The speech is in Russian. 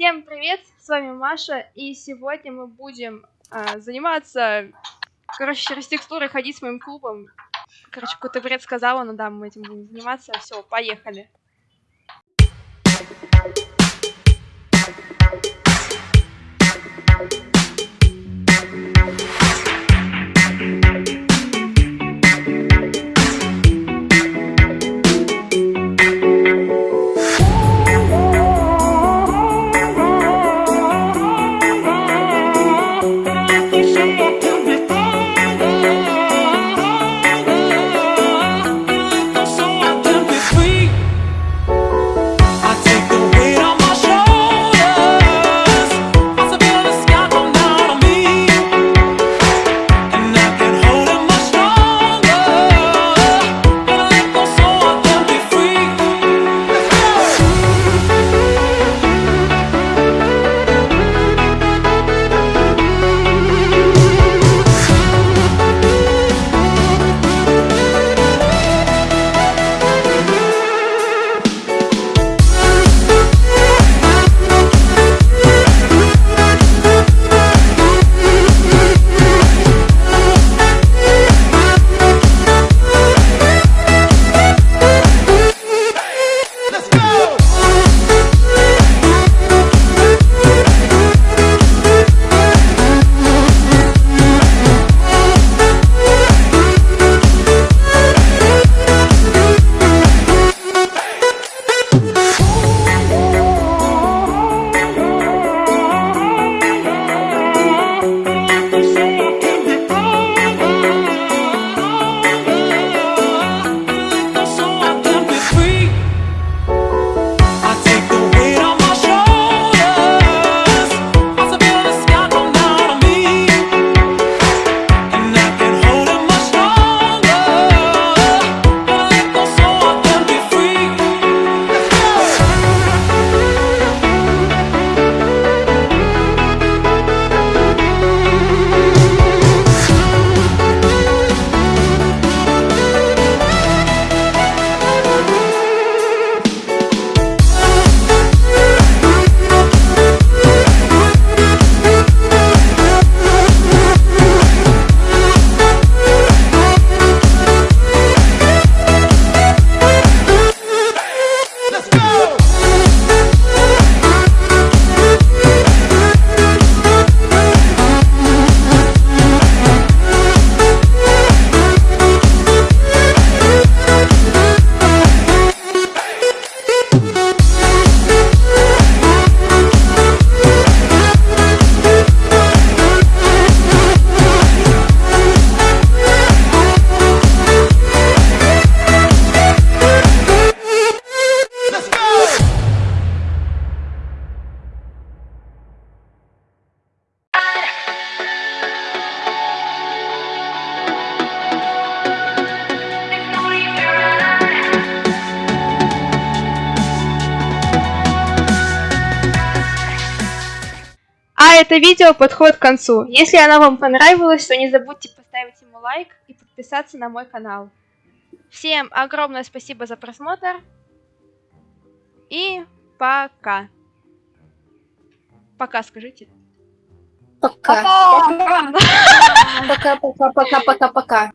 Всем привет, с вами Маша, и сегодня мы будем а, заниматься, короче, через текстуры ходить с моим клубом. Короче, какой-то бред сказала, но да, мы этим будем заниматься. Все, поехали. Это видео подходит к концу. Если оно вам понравилось, то не забудьте поставить ему лайк и подписаться на мой канал. Всем огромное спасибо за просмотр. И пока. Пока скажите. Пока. Пока, пока,